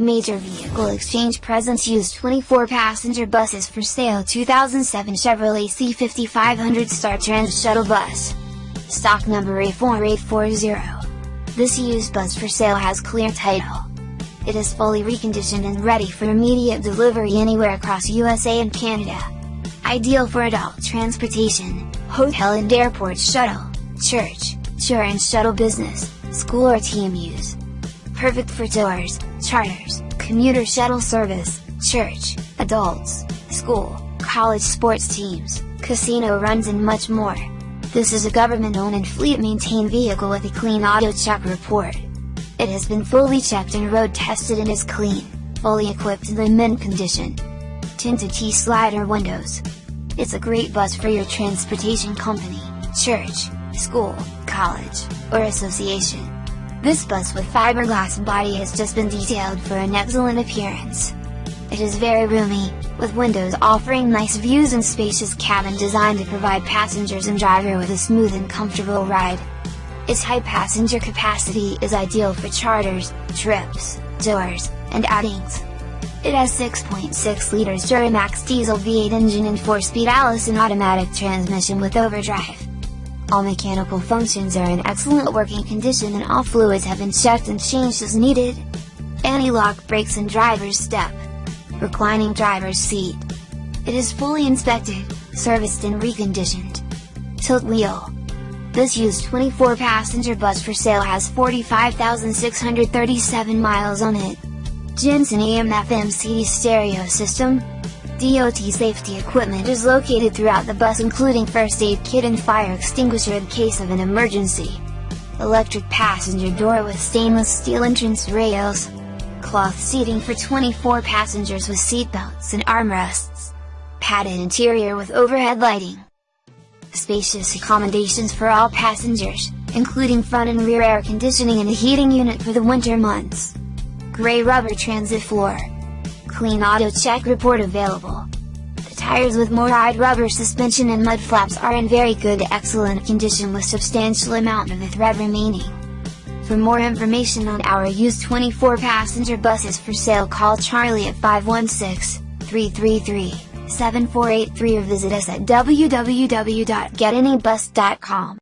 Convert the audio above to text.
Major Vehicle Exchange presents used 24 passenger buses for sale 2007 Chevrolet C5500 Star Trans Shuttle Bus. Stock number A4840. This used bus for sale has clear title. It is fully reconditioned and ready for immediate delivery anywhere across USA and Canada. Ideal for adult transportation, hotel and airport shuttle, church, tour and shuttle business, school or team use. Perfect for tours, charters, commuter shuttle service, church, adults, school, college sports teams, casino runs and much more. This is a government-owned and fleet-maintained vehicle with a clean auto check report. It has been fully checked and road tested and is clean, fully equipped and in mint condition. Tinted T-slider windows. It's a great bus for your transportation company, church, school, college, or association. This bus with fiberglass body has just been detailed for an excellent appearance. It is very roomy, with windows offering nice views and spacious cabin designed to provide passengers and driver with a smooth and comfortable ride. Its high passenger capacity is ideal for charters, trips, tours, and outings. It has 6.6 liters Duramax diesel V8 engine and 4-speed Allison automatic transmission with overdrive. All mechanical functions are in excellent working condition and all fluids have been checked and changed as needed. Anti-lock brakes and driver's step. Reclining driver's seat. It is fully inspected, serviced and reconditioned. Tilt wheel. This used 24 passenger bus for sale has 45,637 miles on it. Jensen AM FM CD stereo system, DOT safety equipment is located throughout the bus including first aid kit and fire extinguisher in case of an emergency. Electric passenger door with stainless steel entrance rails. Cloth seating for 24 passengers with seatbelts and armrests. Padded interior with overhead lighting. Spacious accommodations for all passengers, including front and rear air conditioning and a heating unit for the winter months. Gray rubber transit floor. Clean Auto Check report available. The tires with MORryde rubber suspension and mud flaps are in very good excellent condition with substantial amount of the thread remaining. For more information on our used 24 passenger buses for sale call Charlie at 516-333-7483 or visit us at www.getanybus.com.